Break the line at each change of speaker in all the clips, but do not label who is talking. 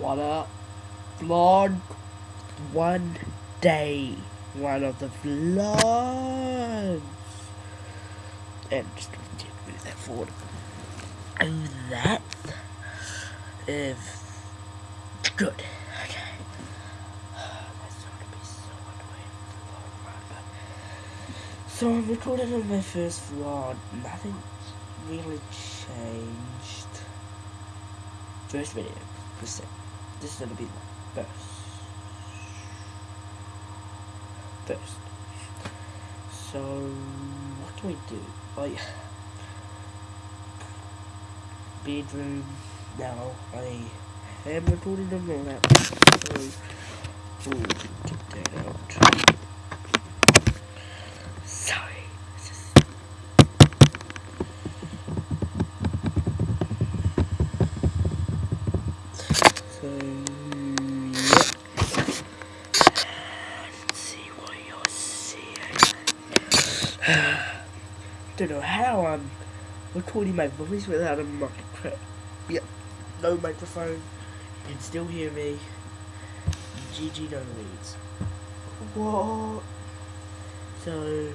What up? Vlog one day. One of the vlogs. And just move that forward. And that is good. Okay. So the I'm recording on my first vlog. Nothing really changed. First video. This is, this is gonna be first. First. So what do we do? Oh, like bedroom now I am recording all that. So ooh, take that out. Don't know how I'm recording my voice without a microphone. Yep, no microphone. You can still hear me. GG no leads. What? So,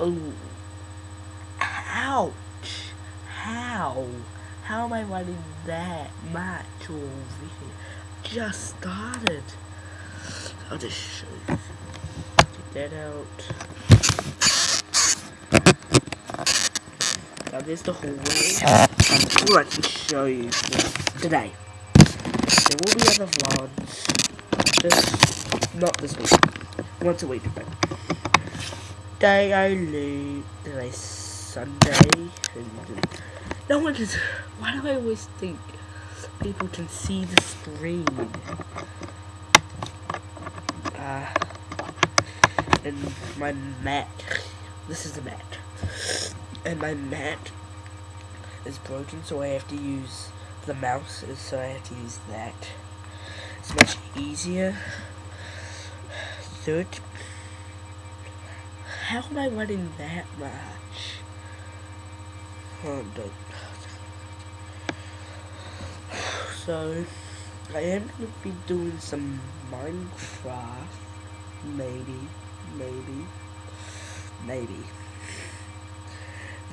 oh, ouch! How? How am I running that much already? Just started. I'll just show you. That out. Now there's the hallway. All I can show you today. There will be other vlogs. Just not this week. Once a week. But day I leave. Today's Sunday. And no one can. Why do I always think people can see the screen? Uh, and my mat. This is the mat. And my mat is broken, so I have to use the mouse, so I have to use that. It's much easier. Third, how am I running that much? Oh. So, I am going to be doing some Minecraft. Maybe. Maybe. Maybe.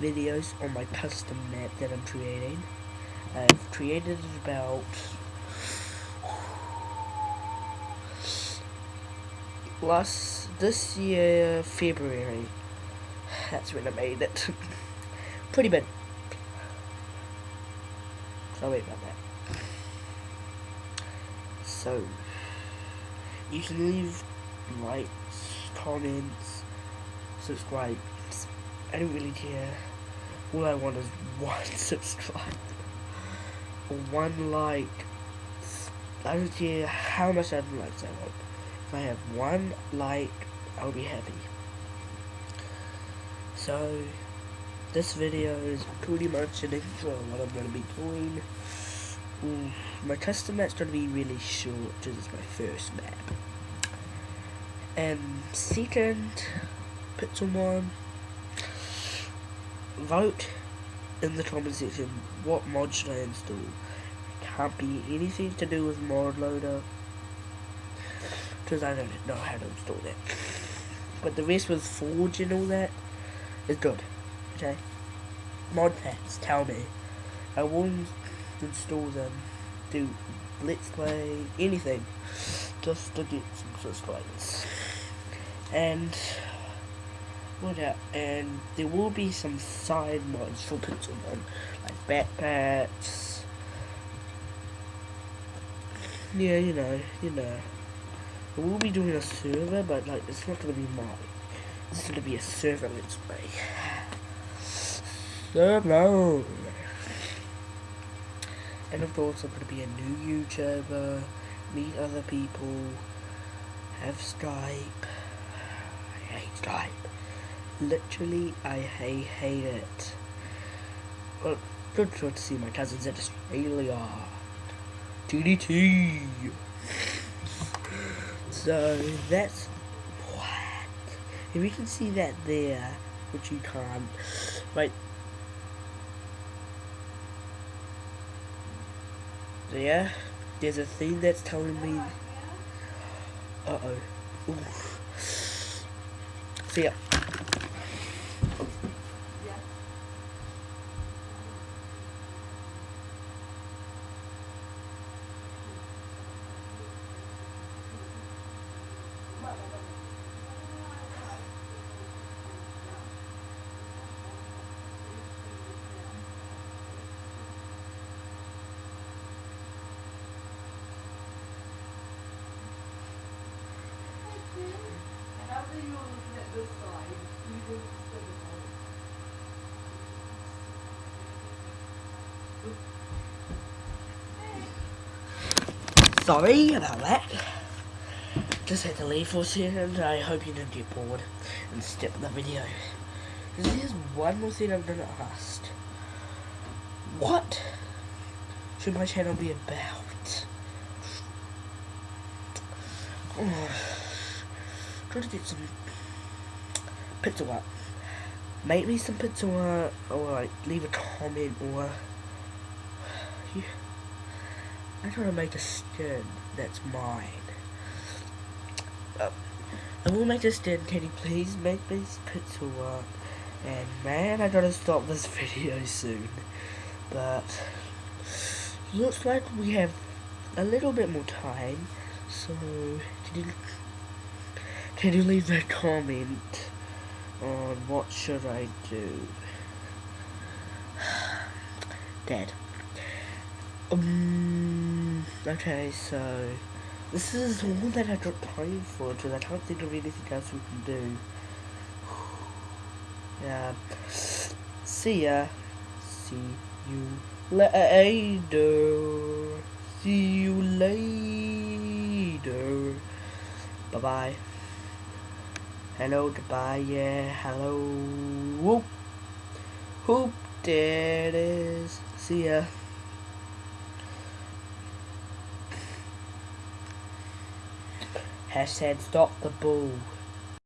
Videos on my custom map that I'm creating. I've created about last this year February. That's when I made it. Pretty bad. Sorry about that. So, you can leave likes, comments, subscribe. I don't really care. All I want is one subscribe. One like. I don't care how much other likes I want. If I have one like, I'll be happy. So, this video is pretty much an intro on what I'm going to be doing. Ooh, my custom map's going to be really short, because it's my first map. And second, Pixelmon, vote in the comment section what mod should I install. Can't be anything to do with mod loader, because I don't know how to install that. But the rest with Forge and all that is good. Okay? Mod packs, tell me. I won't install them, do Let's Play, anything, just to get some subscribers. And, what else? And there will be some side mods for Pixelmon, like backpacks. Yeah, you know, you know. We will be doing a server, but like, it's not gonna be mine. It's gonna be a server Let's Play. Server! And of course, I'm to be a new YouTuber, meet other people, have Skype. Hate Skype. Literally, I hate, hate it. Well, good to see my cousins in Australia. TDT! So, that's what? If you can see that there, which you can't, right, yeah, there's a thing that's telling me. Uh oh. Ooh. See ya. Sorry about that. Just had to leave for a second. I hope you didn't get bored and skip the video. Because There's one more thing I'm gonna ask. What should my channel be about? Oh, trying to get some art. Make me some art, or like leave a comment, or. I'm trying to make a skin that's mine. Uh, I will make a skin. Can you please make me pixel art? And man, I gotta stop this video soon. But looks like we have a little bit more time. So can you can you leave a comment what should I do? Dead. Um, okay, so this is all that I got time for because I can't think of anything else we can do. Yeah. See ya. See you later. See you later. Bye bye. Hello, goodbye, yeah, hello. Whoop. Whoop, there it is. See ya. Hashtag stop the bull.